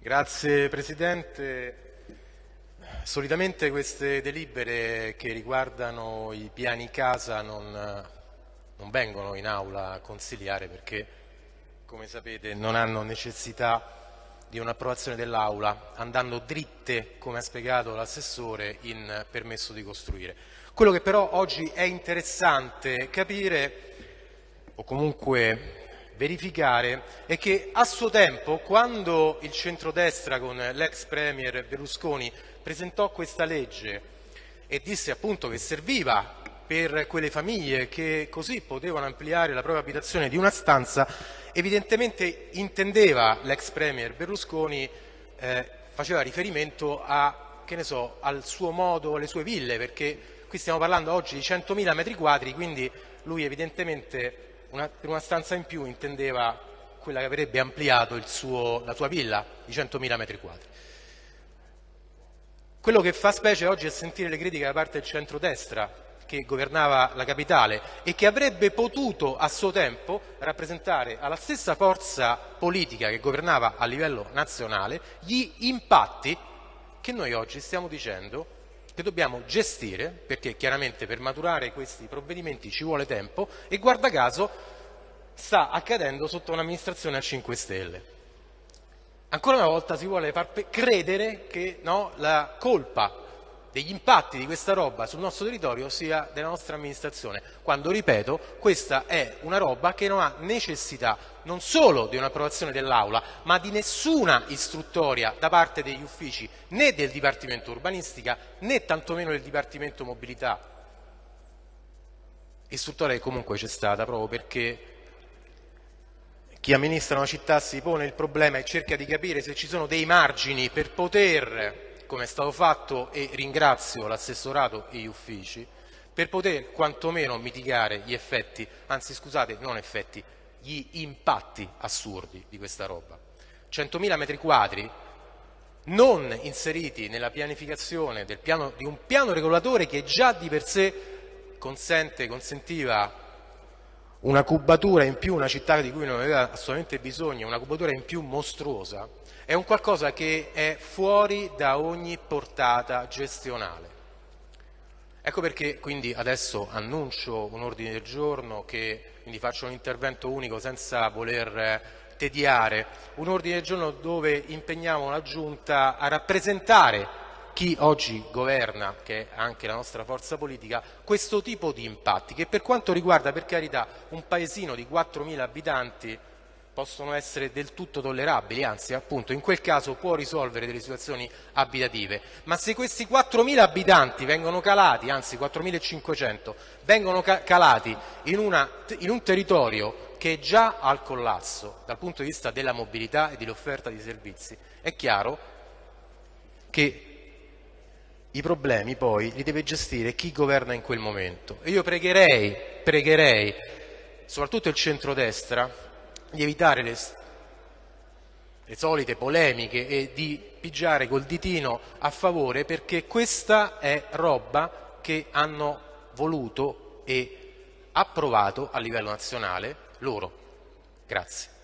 Grazie Presidente. Solitamente queste delibere che riguardano i piani casa non, non vengono in aula a consigliare perché, come sapete, non hanno necessità di un'approvazione dell'Aula, andando dritte, come ha spiegato l'assessore, in permesso di costruire. Quello che però oggi è interessante capire, o comunque verificare è che a suo tempo, quando il centrodestra con l'ex premier Berlusconi presentò questa legge e disse appunto che serviva per quelle famiglie che così potevano ampliare la propria abitazione di una stanza, evidentemente intendeva l'ex premier Berlusconi, eh, faceva riferimento a, so, al suo modo, alle sue ville, perché qui stiamo parlando oggi di 100.000 metri quadri, quindi lui evidentemente una, per una stanza in più intendeva quella che avrebbe ampliato suo, la sua villa di 100.000 metri quadri. Quello che fa specie oggi è sentire le critiche da parte del centrodestra che governava la capitale e che avrebbe potuto a suo tempo rappresentare alla stessa forza politica che governava a livello nazionale gli impatti che noi oggi stiamo dicendo che dobbiamo gestire, perché chiaramente per maturare questi provvedimenti ci vuole tempo e guarda caso sta accadendo sotto un'amministrazione a 5 Stelle. Ancora una volta si vuole far credere che no, la colpa degli impatti di questa roba sul nostro territorio sia della nostra amministrazione, quando, ripeto, questa è una roba che non ha necessità non solo di un'approvazione dell'Aula, ma di nessuna istruttoria da parte degli uffici né del Dipartimento Urbanistica né tantomeno del Dipartimento Mobilità. Istruttoria che comunque c'è stata proprio perché chi amministra una città si pone il problema e cerca di capire se ci sono dei margini per poter come è stato fatto e ringrazio l'assessorato e gli uffici, per poter quantomeno mitigare gli effetti, anzi scusate, non effetti, gli impatti assurdi di questa roba. 100.000 metri quadri non inseriti nella pianificazione piano, di un piano regolatore che già di per sé consente, consentiva una cubatura in più, una città di cui non aveva assolutamente bisogno, una cubatura in più mostruosa, è un qualcosa che è fuori da ogni portata gestionale. Ecco perché quindi adesso annuncio un ordine del giorno che quindi faccio un intervento unico senza voler tediare, un ordine del giorno dove impegniamo la Giunta a rappresentare chi oggi governa, che è anche la nostra forza politica, questo tipo di impatti che per quanto riguarda per carità un paesino di 4.000 abitanti possono essere del tutto tollerabili, anzi appunto in quel caso può risolvere delle situazioni abitative, ma se questi 4.000 abitanti vengono calati, anzi 4.500, vengono calati in, una, in un territorio che è già al collasso dal punto di vista della mobilità e dell'offerta di servizi, è chiaro che i problemi poi li deve gestire chi governa in quel momento. E io pregherei, pregherei soprattutto il centrodestra, di evitare le, le solite polemiche e di pigiare col ditino a favore perché questa è roba che hanno voluto e approvato a livello nazionale loro. Grazie.